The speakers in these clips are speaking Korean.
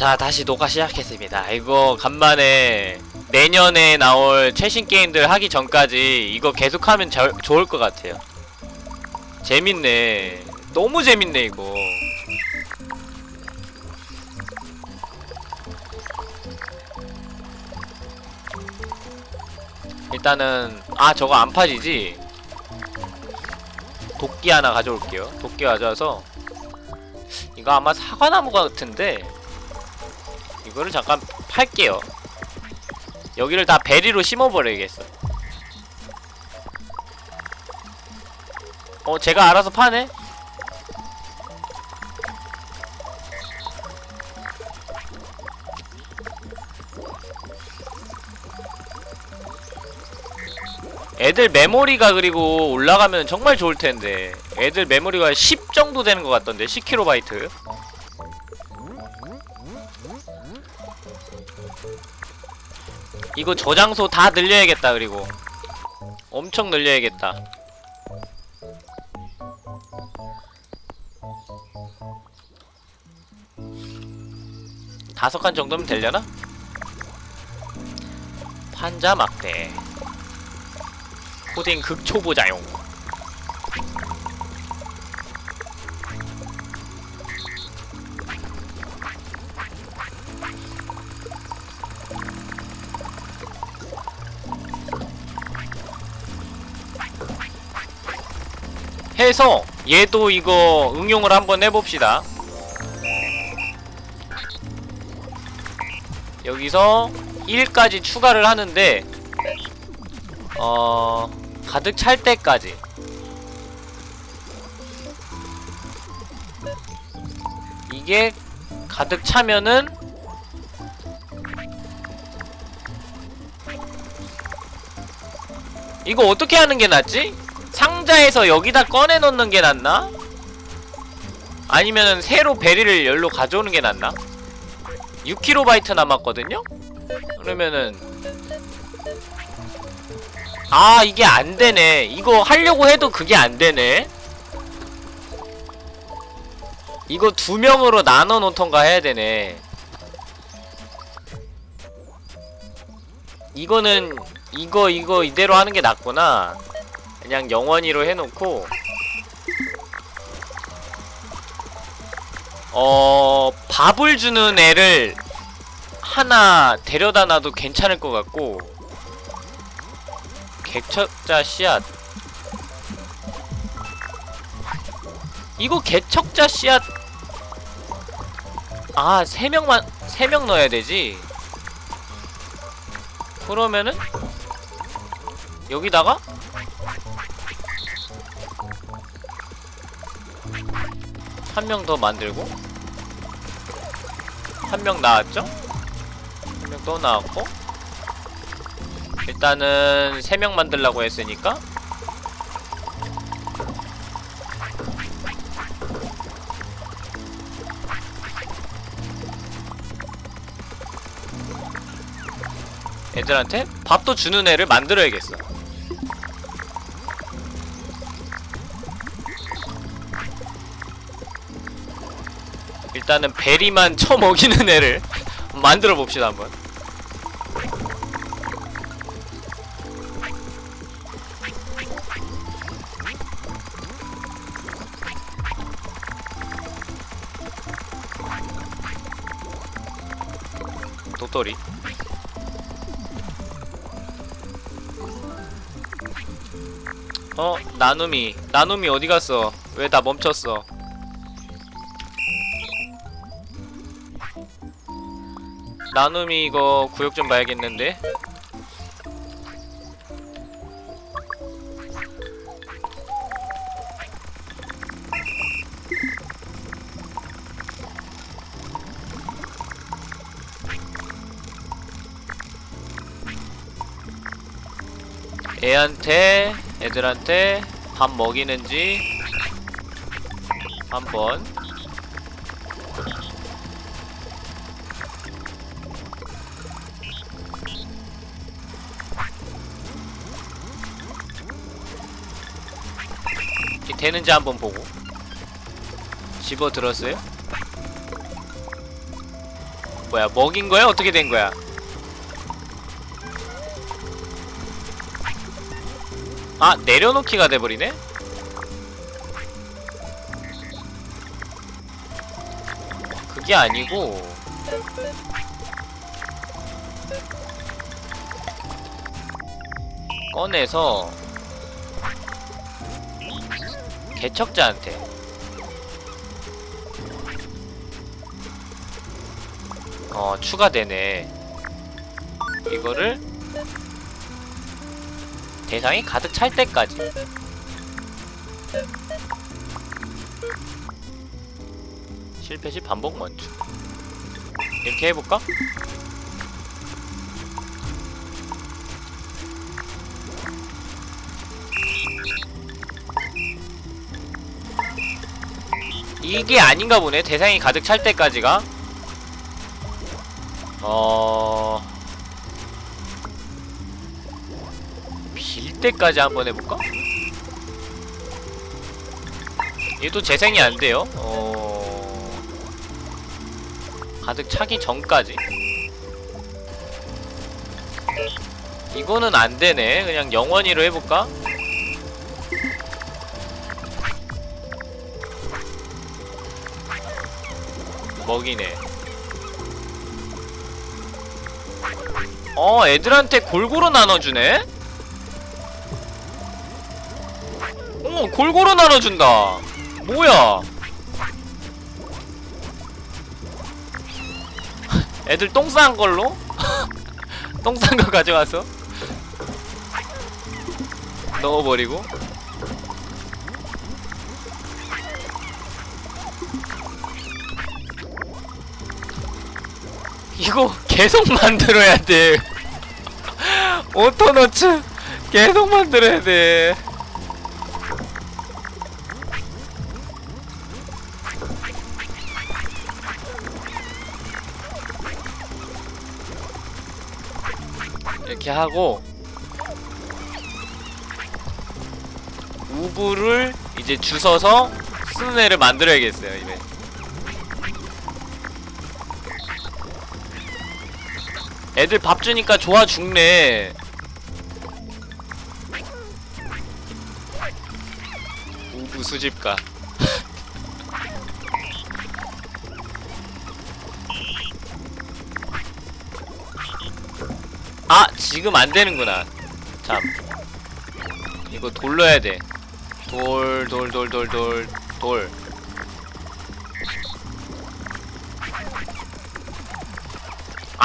자 다시 녹화 시작했습니다. 이거 간만에 내년에 나올 최신 게임들 하기 전까지 이거 계속하면 저, 좋을 것 같아요. 재밌네. 너무 재밌네 이거. 일단은 아 저거 안 파지지? 도끼 하나 가져올게요. 도끼 가져와서 이거 아마 사과나무 같은데 이거를 잠깐 팔게요. 여기를 다 베리로 심어버려야겠어 어 제가 알아서 파네? 애들 메모리가 그리고 올라가면 정말 좋을 텐데. 애들 메모리가 10 정도 되는 것 같던데 10kB 이거 저장소 다 늘려야겠다 그리고. 엄청 늘려야겠다. 다섯 칸 정도면 되려나? 판자 막대. 코딩 극초보자용 해서 얘도 이거 응용을 한번 해봅시다 여기서 1까지 추가를 하는데 어... 가득 찰 때까지 이게 가득 차면은 이거 어떻게 하는 게 낫지? 상자에서 여기다 꺼내 놓는 게 낫나? 아니면은 새로 베리를 열로 가져오는 게 낫나? 6kB 남았거든요? 그러면은 아 이게 안되네 이거 하려고 해도 그게 안되네 이거 두 명으로 나눠 놓던가 해야 되네 이거는 이거 이거 이대로 하는 게 낫구나 그냥 영원히로 해놓고. 어 밥을 주는 애를 하나 데려다 놔도 괜찮을 것 같고. 개척자 씨앗. 이거 개척자 씨앗. 아, 세 명만, 세 명 넣어야 되지. 그러면은, 여기다가, 한 명 더 만들고, 한 명 나왔죠? 한 명 또 나왔고, 일단은 세 명 만들라고 했으니까, 애들한테 밥도 주는 애를 만들어야겠어 일단은 베리만 쳐먹이는 애를 만들어 봅시다 한번 도토리 어? 나눔이 나눔이 어디 갔어? 왜 다 멈췄어? 나눔이 이거 구역 좀 봐야겠는데? 애한테 애들한테 밥 먹이는지 한번 되는지 한번 보고 집어 들었어요? 뭐야 먹인 거야? 어떻게 된 거야? 아 내려놓기가 돼버리네? 그게 아니고 꺼내서 개척자한테. 어 추가되네. 이거를 대상이 가득 찰 때까지. 실패 시 반복 멈춤 이렇게 해볼까? 이게 아닌가 보네 대상이 가득 찰 때까지가 어... 빌 때까지 한번 해볼까? 얘도 재생이 안 돼요. 어... 가득 차기 전까지. 이거는 안 되네. 그냥 영원히로 해볼까? 먹이네. 어, 애들한테 골고루 나눠주네? 어, 골고루 나눠준다. 뭐야? 애들 똥 싼 걸로? 똥 싼 거 가져와서 넣어버리고 이거 계속 만들어야 돼. 오토너츠 계속 만들어야 돼. 이렇게 하고 우브를 이제 주워서 쓰는 애를 만들어야겠어요 이제 애들 밥 주니까 좋아 죽네. 우브 수집가. 아 지금 안 되는구나. 참. 이거 돌려야 돼 돌 돌 돌 돌 돌돌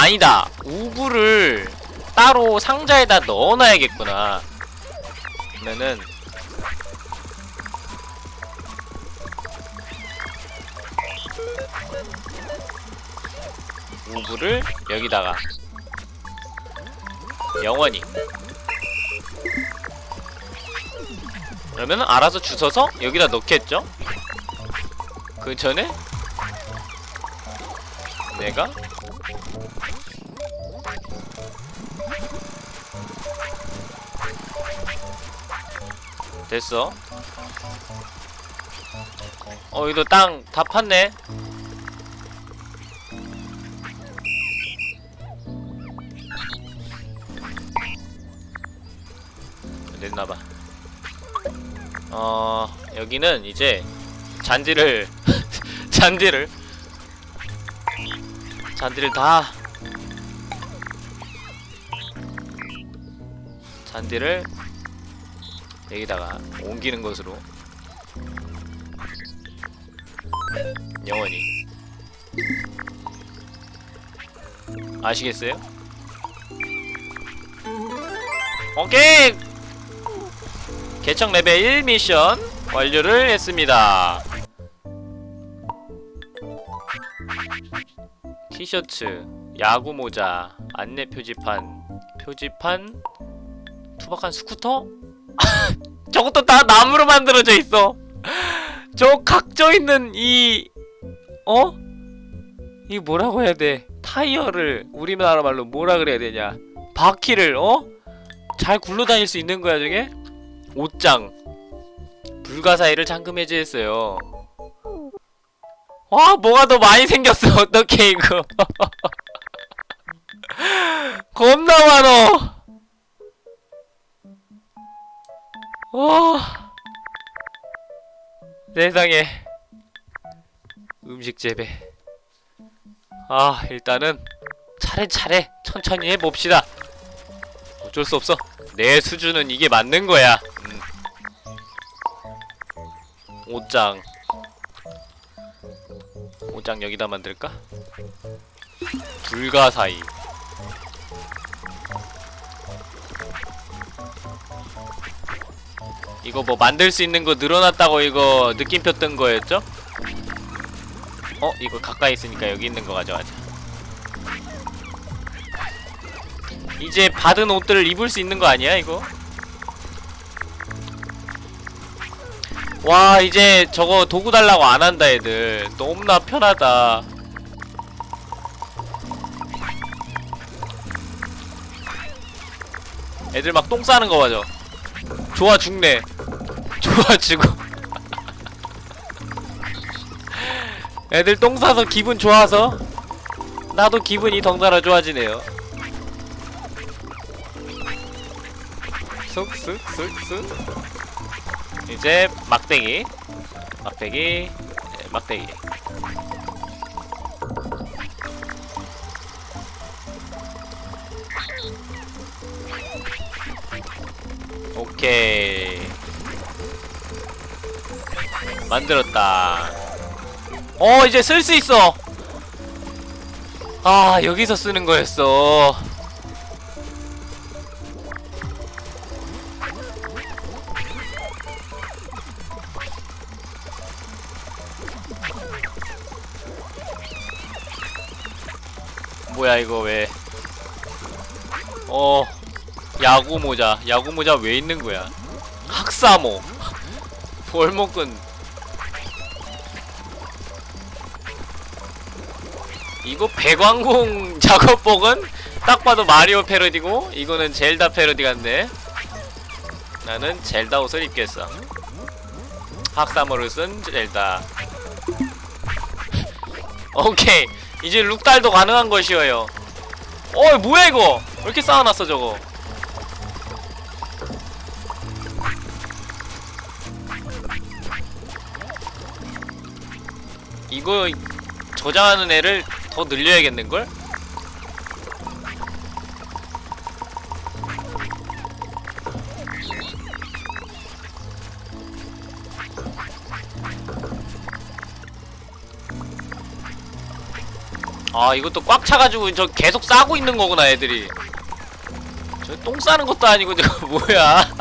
아니다. 우브를 따로 상자에다 넣어놔야겠구나. 그러면은 우브를 여기다가 영원히. 그러면 알아서 주워서 여기다 넣겠죠? 그 전에 내가 됐어. 어 여기도 땅다 팠네. 됐나봐. 어 여기는 이제 잔디를 잔디를. 잔디를 다. 잔디를 여기다가 옮기는 것으로 영원히 아시겠어요? 오케이 개척 레벨 1 미션 완료를 했습니다. 티셔츠, 야구 모자, 안내 표지판, 표지판, 투박한 스쿠터? 저것도 다 나무로 만들어져 있어. 저 각져 있는 이 어? 이 뭐라고 해야 돼? 타이어를 우리나라 말로 뭐라 그래야 되냐? 바퀴를 어? 잘 굴러다닐 수 있는 거야 저게? 옷장 불가사의를 잠금 해제했어요 와 뭐가 더 많이 생겼어 어떡해 이거 겁나 많어 와 세상에. 음식 재배. 아 일단은 차례차례 천천히 해봅시다. 어쩔 수 없어. 내 수준은 이게 맞는 거야. 음. 옷장. 옷장 여기다 만들까? 불가사의 이거 뭐 만들 수 있는 거 늘어났다고 이거 느낌표 뜬 거였죠? 어? 이거 가까이 있으니까 여기 있는 거 가져가자 이제 받은 옷들을 입을 수 있는 거 아니야 이거? 와 이제 저거 도구 달라고 안 한다 애들 너무나 편하다 애들 막 똥 싸는 거 봐줘 좋아 죽네 좋아 죽어 애들 똥 싸서 기분 좋아서? 나도 기분이 덩달아 좋아지네요. 쑥쑥쑥쑥 이제 막대기. 막대기. 네, 막대기. 오케이 만들었다. 어 이제 쓸 수 있어. 아 여기서 쓰는 거였어. 뭐야 이거 왜? 어 야구 모자. 야구 모자 왜 있는 거야? 학사모. 볼목은 이거 배광공 작업복은 딱 봐도 마리오 패러디고 이거는 젤다 패러디 같네. 나는 젤다 옷을 입겠어. 학사모를 쓴 젤다. 오케이. 이제 룩달도 가능한 것이어요. 어, 뭐야 이거? 왜 이렇게 쌓아놨어 저거? 이거 저장하는 애를 더 늘려야겠는걸? 아 이것도 꽉 차가지고 저 계속 싸고 있는 거구나 애들이. 저 똥 싸는 것도 아니고 저거 뭐야?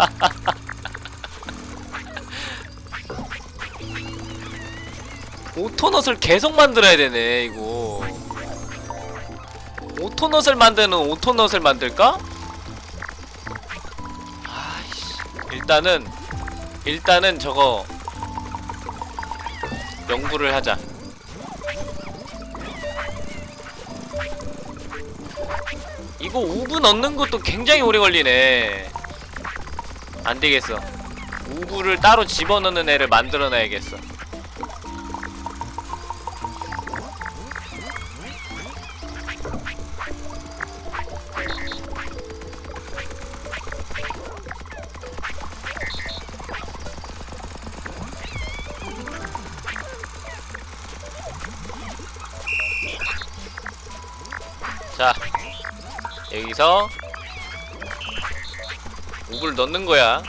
오토넛을 계속 만들어야 되네 이거 오토넛을 만드는 오토넛을 만들까? 아이씨 일단은 일단은 저거 연구를 하자. 이거 우브 넣는 것도 굉장히 오래 걸리네. 안되겠어. 우브를 따로 집어넣는 애를 만들어놔야겠어 여기서 우브를 넣는 거야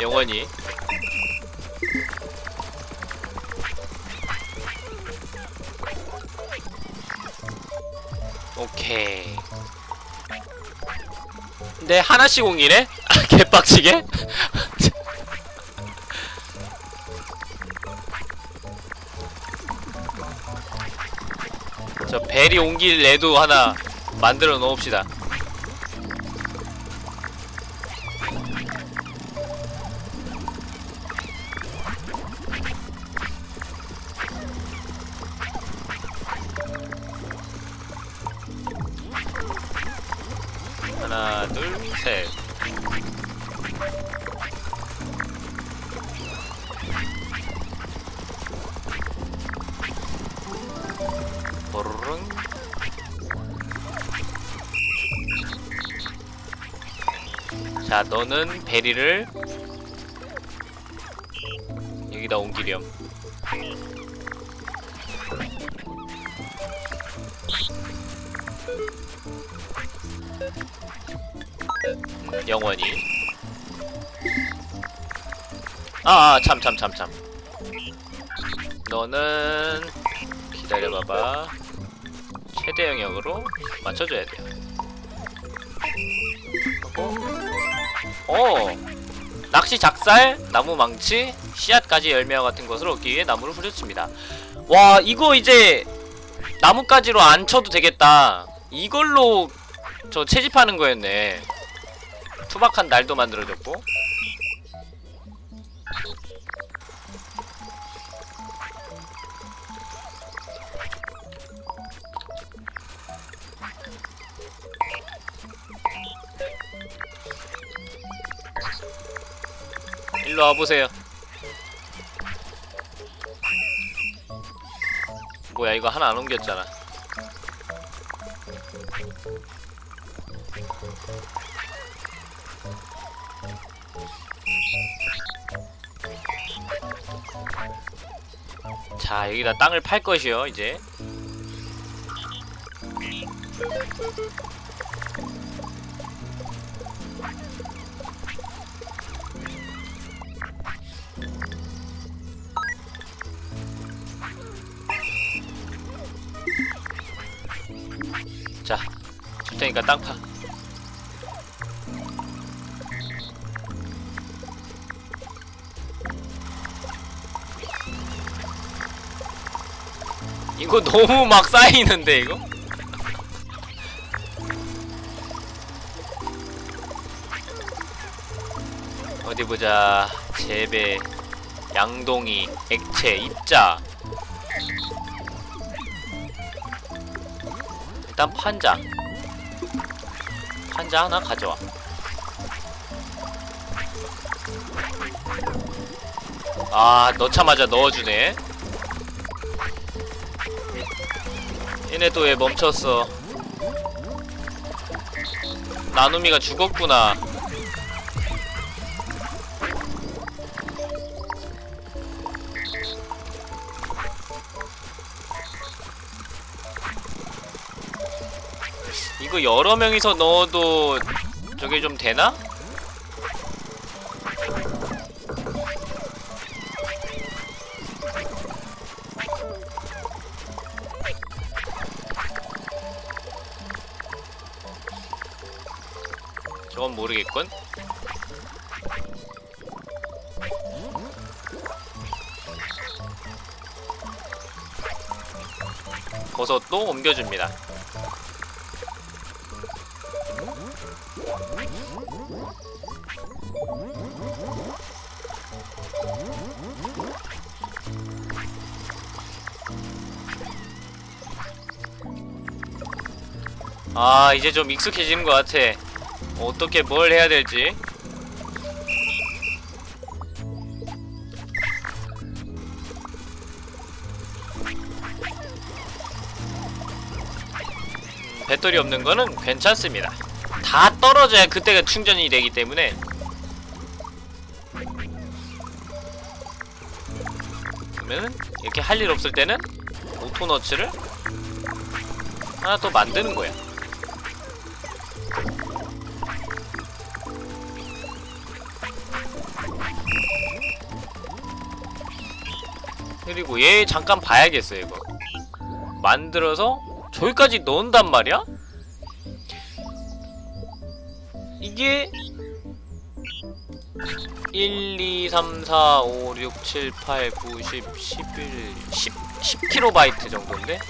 영원히 오케이 근데 하나씩 옮기네? 개빡치게? 저 벨이 옮길 애도 하나 만들어 놓읍시다 너는 베리를 여기다 옮기렴. 음, 영원히. 아 참 참 참 참. 너는 기다려봐봐. 최대 영역으로 맞춰줘야 돼요. 하고 어. 낚시 작살 나무 망치 씨앗까지 열매와 같은 것을 얻기 위해 나무를 후려칩니다. 와 이거 이제 나뭇가지로 안 쳐도 되겠다. 이걸로 저 채집하는 거였네. 투박한 날도 만들어졌고 일로 와보세요. 뭐야 이거 하나 안 옮겼잖아. 자 여기다 땅을 팔 것이요 이제 자, 줄 테니까 땅 파. 이거 너무 막 쌓이는데 이거? 어디 보자. 재배, 양동이, 액체, 입자. 일단 판자. 판자 하나 가져와. 아 넣자마자 넣어주네. 얘네 또 왜 멈췄어? 나눔이가 죽었구나 이거 여러 명이서 넣어도 저게 좀 되나? 저건 모르겠군. 버섯도 옮겨줍니다. 아 이제 좀 익숙해지는 것 같아. 어떻게 뭘 해야 될지. 음, 배터리 없는 거는 괜찮습니다. 다 떨어져야 그때가 충전이 되기 때문에. 그러면은 이렇게 할 일 없을 때는 오토너츠를 하나 더 만드는 거야 그리고 얘 잠깐 봐야겠어요 이거 만들어서 저기까지 넣은단 말이야? 이게 1, 2, 3, 4, 5, 6, 7, 8, 9, 10, 11, 10, 10kB 정도인데?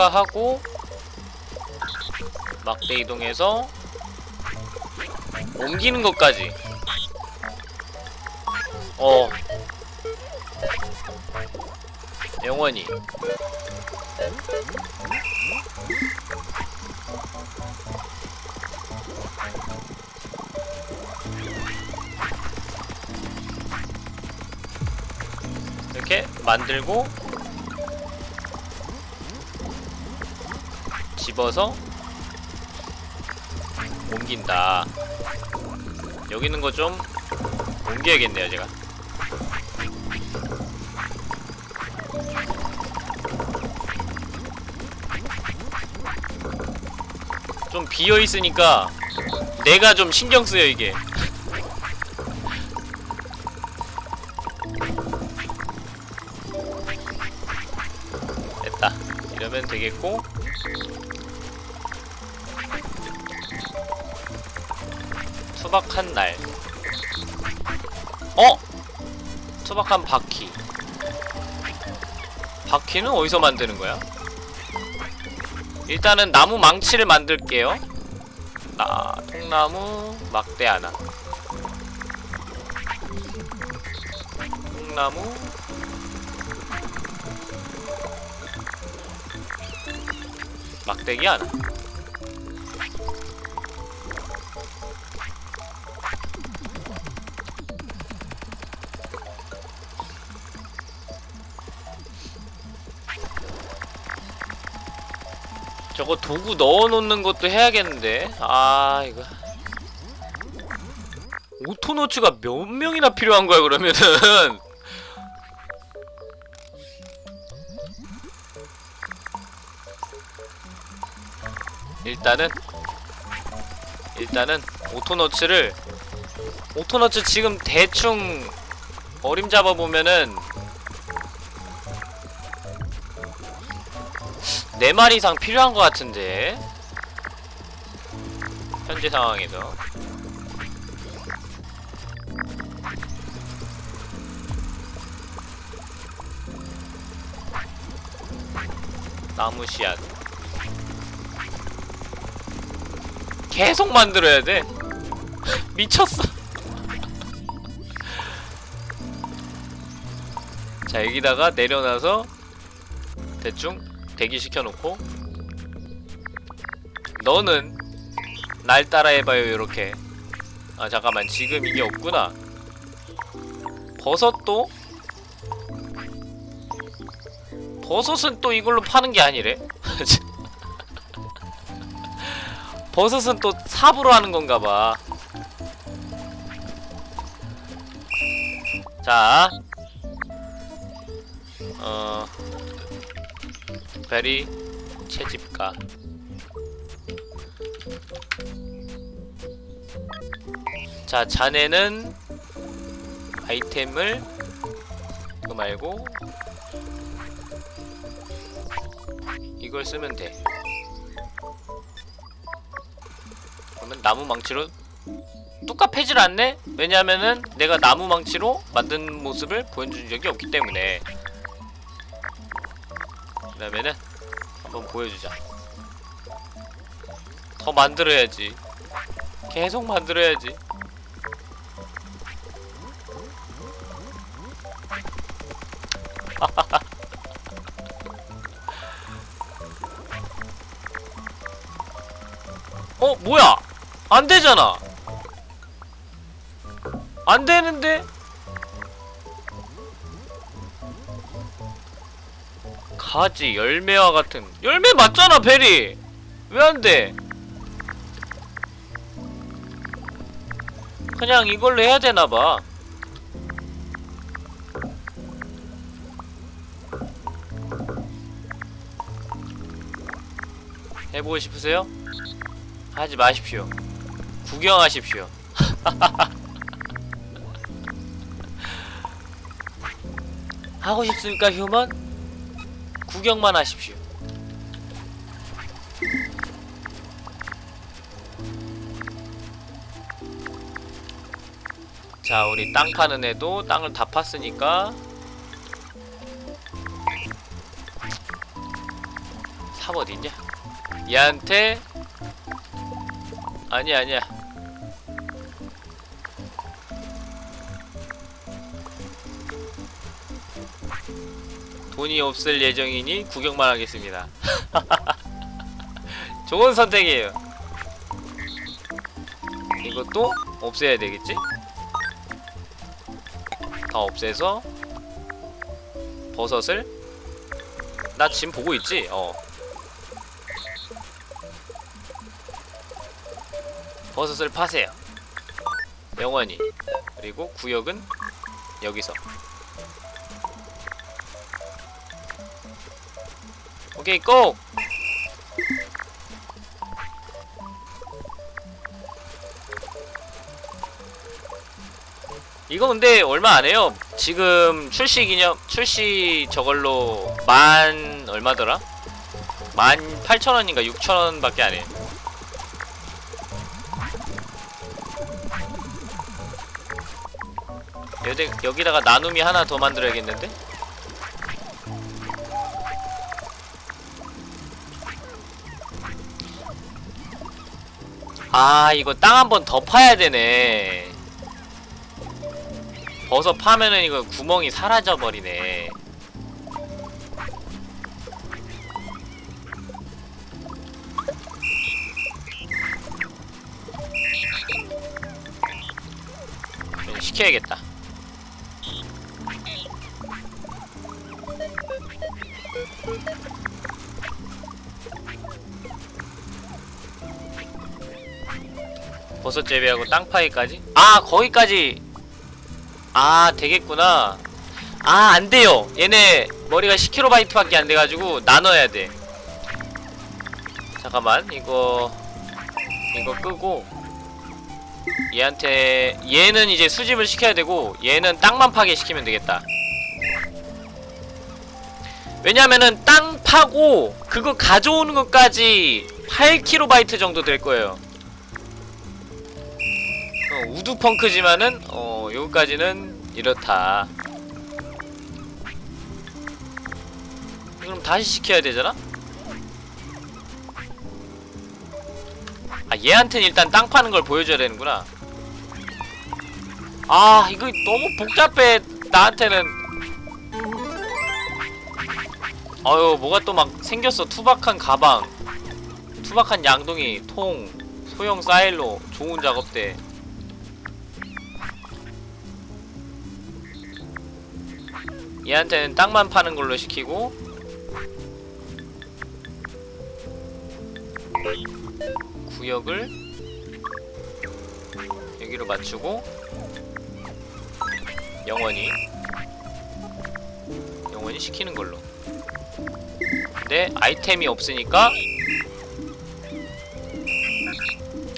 추가하고 막대 이동해서 옮기는 것까지. 어. 영원히. 이렇게 만들고 집어서 옮긴다. 여기 있는 거 좀 옮겨야겠네요 제가. 좀 비어있으니까 내가 좀 신경 쓰여 이게. 됐다. 이러면 되겠고 투박한 날. 어? 투박한 바퀴. 바퀴는 어디서 만드는 거야? 일단은 나무 망치를 만들게요. 나 통나무 막대 하나. 통나무. 막대기 하나 저거 도구 넣어놓는 것도 해야겠는데. 아 이거. 오토노츠가 몇 명이나 필요한 거야 그러면은? 일단은 일단은 오토너츠를 오토너츠 지금 대충 어림 잡아 보면은 네 마리 이상 필요한 것 같은데. 현재 상황에서. 나무 씨앗. 계속 만들어야 돼? 미쳤어. 자 여기다가 내려놔서 대충 대기시켜 놓고 너는 날 따라해봐요 요렇게. 아 잠깐만. 지금 이게 없구나. 버섯도? 버섯은 또 이걸로 파는 게 아니래? 버섯은 또 삽으로 하는 건가 봐. 자, 어, 베리 채집가. 자, 자네는 아이템을 그거 말고 이걸 쓰면 돼. 그러면 나무 망치로 뚝갑해질 않네? 왜냐면은 내가 나무 망치로 만든 모습을 보여준 적이 없기 때문에 그다음에는 한번 보여주자 더 만들어야지 계속 만들어야지 어 뭐야 안 되잖아. 안 되는데? 가지, 열매와 같은. 열매 맞잖아, 베리! 왜 안 돼? 그냥 이걸로 해야 되나봐. 해보고 싶으세요? 하지 마십시오. 구경하십시오. 하고 싶습니까, 휴먼? 구경만 하십시오. 자, 우리 땅 파는 애도 땅을 다 팠으니까 삽 어딨냐? 얘한테 아니야 아니야 돈이 없을 예정이니 구경만 하겠습니다. 좋은 선택이에요. 이것도 없애야 되겠지? 다 없애서 버섯을 나 지금 보고 있지? 어 버섯을 파세요 영원히 그리고 구역은 여기서 오케이 고! 이거 근데 얼마 안 해요. 지금 출시 기념 출시 저걸로 만 얼마더라? 만 8천원인가 6천원밖에 안 해. 여기, 여기다가 나눔이 하나 더 만들어야겠는데? 아 이거 땅 한 번 더 파야 되네 버섯 파면은 이거 구멍이 사라져 버리네. 시켜야겠다. 버섯 재배하고 땅 파기까지? 아 거기까지. 아 되겠구나. 아 안돼요. 얘네 머리가 10kb밖에 안 돼가지고 나눠야 돼. 잠깐만 이거 이거 끄고. 얘한테 얘는 이제 수집을 시켜야 되고 얘는 땅만 파게 시키면 되겠다. 왜냐면은 땅 파고 그거 가져오는 것까지 8kB 정도 될 거예요. 어, 우드펑크지만은 어 여기까지는 이렇다. 그럼 다시 시켜야 되잖아? 아 얘한테는 일단 땅 파는 걸 보여줘야 되는구나. 아 이거 너무 복잡해 나한테는. 어휴 뭐가 또 막 생겼어. 투박한 가방 투박한 양동이 통 소형 사일로 좋은 작업대 얘한테는 땅만 파는 걸로 시키고. 구역을 여기로 맞추고. 영원히. 영원히 시키는 걸로. 근데 아이템이 없으니까.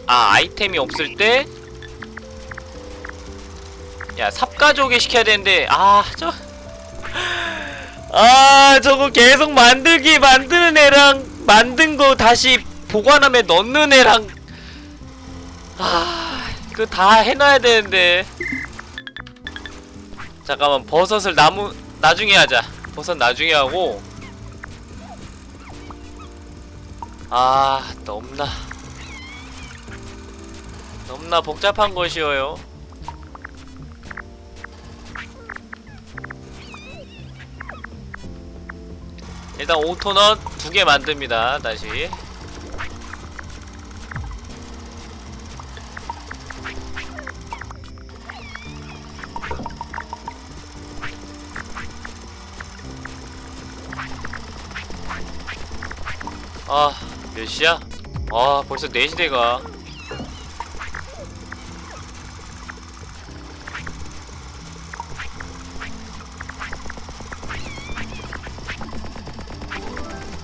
아 아이템이 없을 때. 야, 삽가족에 시켜야 되는데, 아, 저. 아, 저거 계속 만들기 만드는 애랑, 만든 거 다시 보관함에 넣는 애랑. 아, 이거 다 해놔야 되는데. 잠깐만, 버섯을 나무, 나중에 하자. 버섯 나중에 하고. 아, 너무나. 너무나 복잡한 것이어요. 일단 오토넛 두 개 만듭니다. 다시. 아, 몇 시야? 아, 벌써 4시 돼가.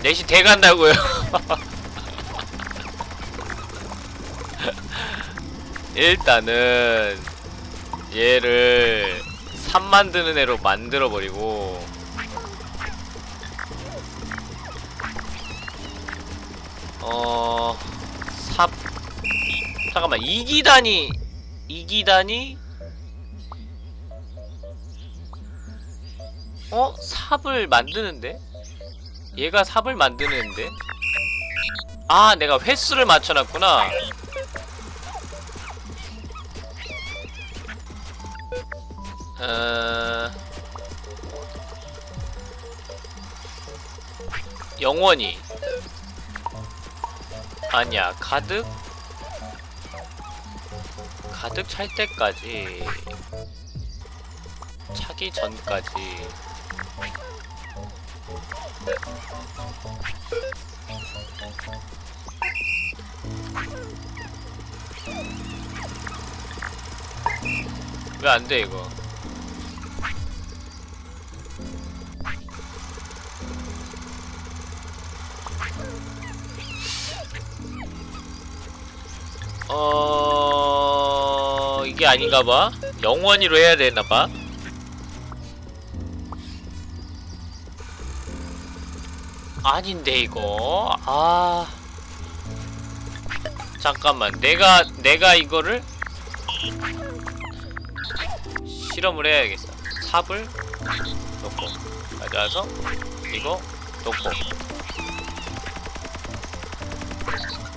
넷이 돼간다고요. 일단은 얘를 삽 만드는 애로 만들어 버리고 어... 삽 잠깐만 2기단이 2기단이 어? 삽을 만드는데? 얘가 삽을 만드는데? 아 내가 횟수를 맞춰놨구나. 어... 영원히. 아니야 가득? 가득 찰 때까지. 차기 전까지 왜 안 돼 이거? 어 이게 아닌가봐? 영원히로 해야 되나봐 아닌데 이거. 아. 잠깐만 내가 내가 이거를 실험을 해야겠어. 삽을 놓고. 가져와서 이거 놓고.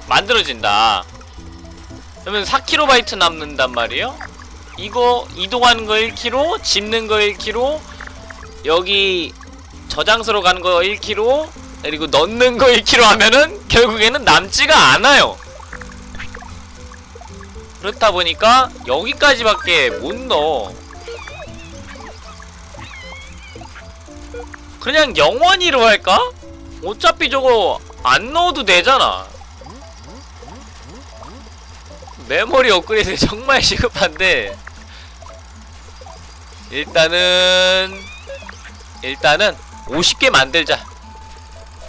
만들어진다. 그러면 4kB 남는단 말이에요? 이거 이동하는 거 1kg 집는 거 1kg 여기 저장소로 가는 거 1kg 그리고 넣는 거 1kg 하면은 결국에는 남지가 않아요. 그렇다 보니까 여기까지밖에 못 넣어. 그냥 영원히로 할까? 어차피 저거 안 넣어도 되잖아. 메모리 업그레이드 정말 시급한데. 일단은 일단은 50개 만들자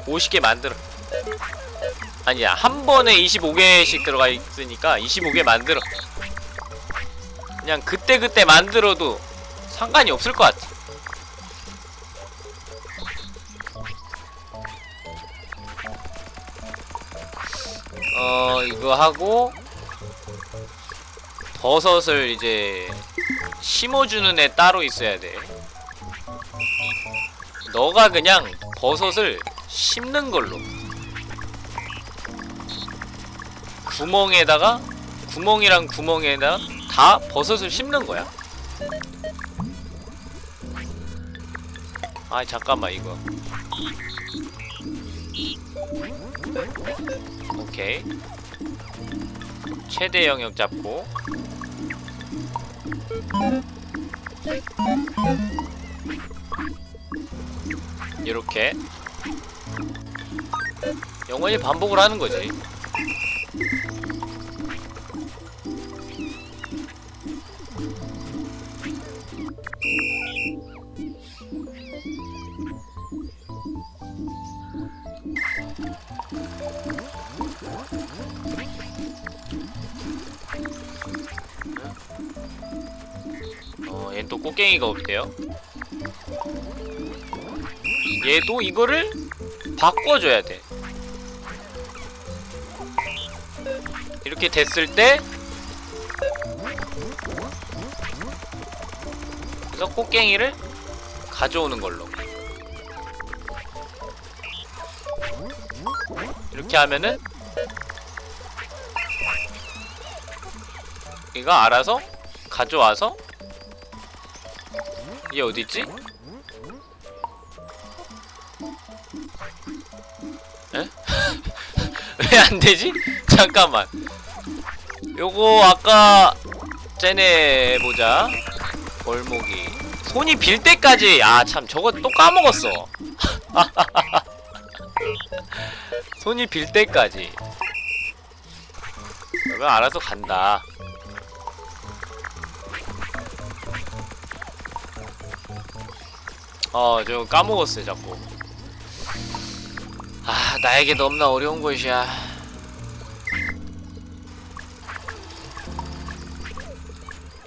50개 만들어. 아니야 한 번에 25개씩 들어가 있으니까 25개 만들어. 그냥 그때 그때 만들어도 상관이 없을 것 같아. 어 이거 하고 버섯을 이제 심어주는 애 따로 있어야 돼. 너가 그냥 버섯을 심는 걸로. 구멍에다가 구멍이랑 구멍에다가 다 버섯을 심는 거야? 아 잠깐만 이거. 오케이. 최대 영역 잡고. 이렇게 영원히 반복을 하는 거지 어, 또 꽃갱이가 없대요. 얘도 이거를 바꿔줘야 돼. 이렇게 됐을 때 그래서 꽃갱이를 가져오는 걸로 이렇게 하면은 얘가 알아서 가져와서 얘 어딨지? 에? 왜 안되지? 잠깐만 요거 아까 쟤네 보자. 벌목이. 손이 빌 때까지 아 참 저거 또 까먹었어. 손이 빌 때까지. 그러면 알아서 간다. 어, 저 까먹었어요, 자꾸. 아, 나에게 너무나 어려운 것이야.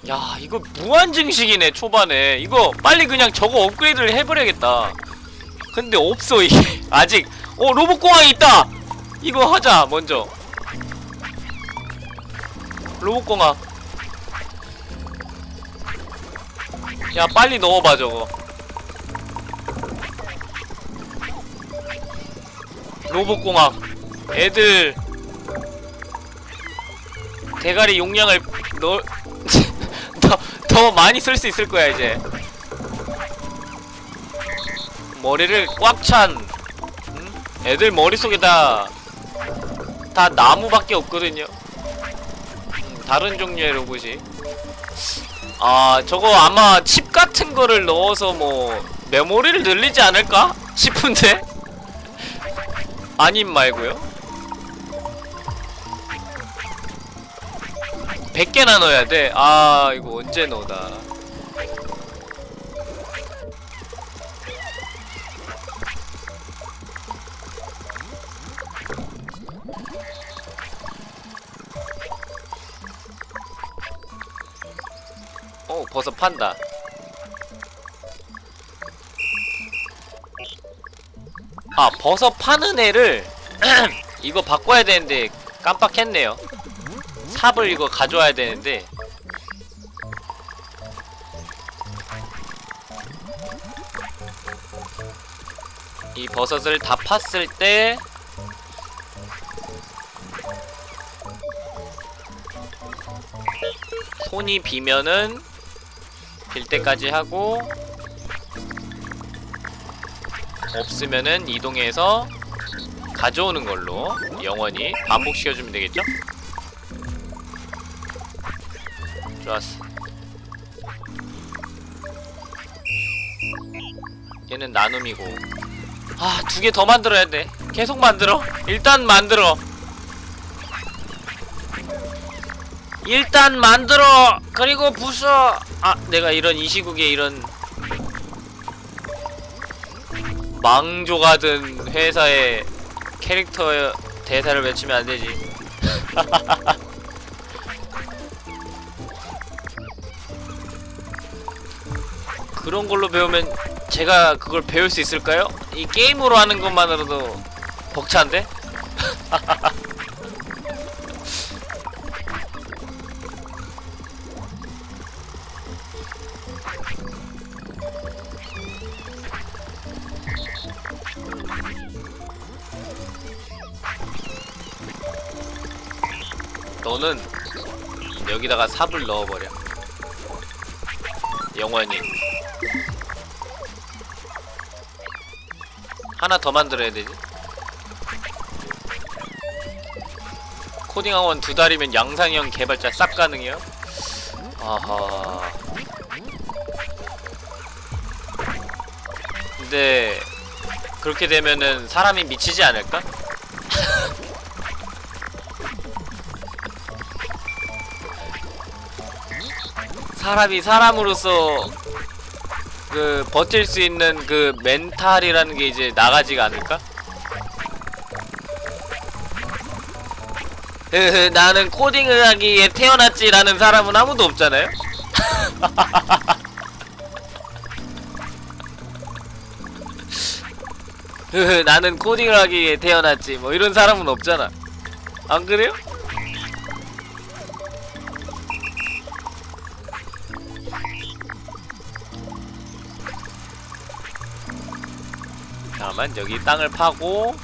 야, 이거 무한 증식이네, 초반에. 이거 빨리 그냥 저거 업그레이드를 해버려야겠다. 근데 없어, 이게. 아직. 어, 로봇공항이 있다! 이거 하자, 먼저. 로봇공항. 야, 빨리 넣어봐, 저거. 로봇공학 애들 대가리 용량을 넣... 더, 더 많이 쓸 수 있을 거야 이제 머리를 꽉찬 음? 애들 머릿속에 다, 다 나무밖에 없거든요. 음, 다른 종류의 로봇이. 아, 저거 아마 칩 같은 거를 넣어서 뭐, 메모리를 늘리지 않을까? 싶은데? 아님 말고요 100개나 넣어야 돼? 아 이거 언제 넣어다 어 버섯 판다. 아 버섯 파는 애를 이거 바꿔야 되는데 깜빡했네요 삽을 이거 가져와야 되는데 이 버섯을 다 팠을 때 손이 비면은 빌 때까지 하고 없으면은 이동해서 가져오는 걸로 영원히 반복시켜주면 되겠죠? 좋았어. 얘는 나눔이고. 아 두 개 더 만들어야 돼. 계속 만들어? 일단 만들어. 일단 만들어. 그리고 부숴. 아 내가 이런 이 시국에 이런 망조가 든 회사의 캐릭터 대사를 외치면 안 되지. 그런 걸로 배우면 제가 그걸 배울 수 있을까요? 이 게임으로 하는 것만으로도 벅찬데? 너는 여기다가 삽을 넣어버려 영원히 하나 더 만들어야 되지 코딩학원 두 달이면 양상형 개발자 싹 가능해요? 아하 근데 그렇게 되면은 사람이 미치지 않을까? 사람이 사람으로서 그 버틸 수 있는 그 멘탈이라는 게 이제 나가지가 않을까? 흐흐 나는 코딩을 하기 위해 태어났지라는 사람은 아무도 없잖아요? 흐흐 나는 코딩을 하기 위해 태어났지 뭐 이런 사람은 없잖아 안 그래요? 잠깐만 여기 땅을 파고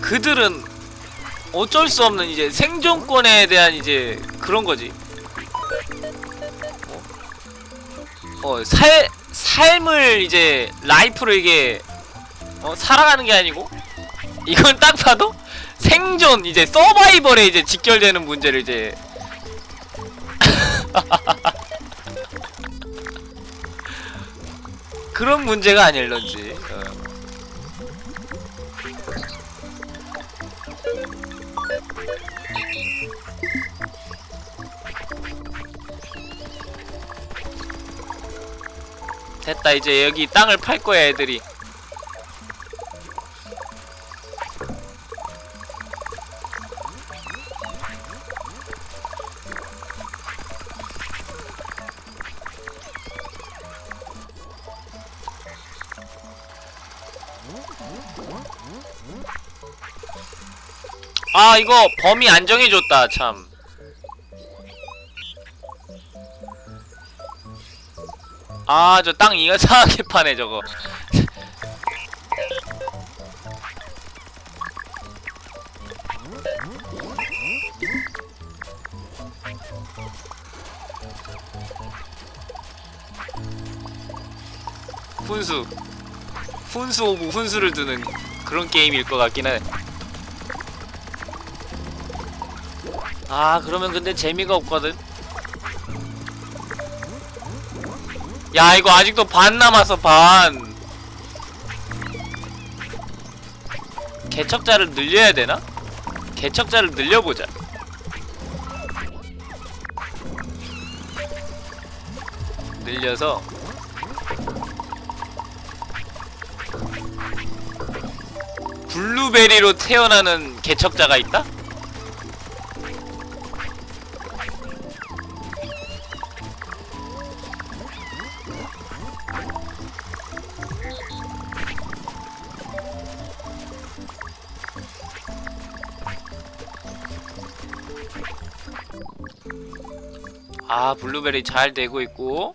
그들은 어쩔 수 없는 이제 생존권에 대한 이제 그런 거지. 어, 어, 살 삶을 이제 라이프를 이게 어, 살아가는 게 아니고 이건 딱 봐도 생존 이제 서바이벌에 이제 직결되는 문제를 이제. 그런 문제가 아닐런지. 어. 됐다 이제 여기 땅을 팔 거야 애들이 아, 이거 범위 안 정해줬다 참 아, 저 땅 이거 상하게 파네, 저거. 훈수. 훈수 of 훈수를 두는 그런 게임일 것 같긴 해. 아 그러면 근데 재미가 없거든. 야 이거 아직도 반 남았어 반. 개척자를 늘려야 되나? 개척자를 늘려보자. 늘려서 블루베리로 태어나는 개척자가 있다? 블루베리 잘 되고 있고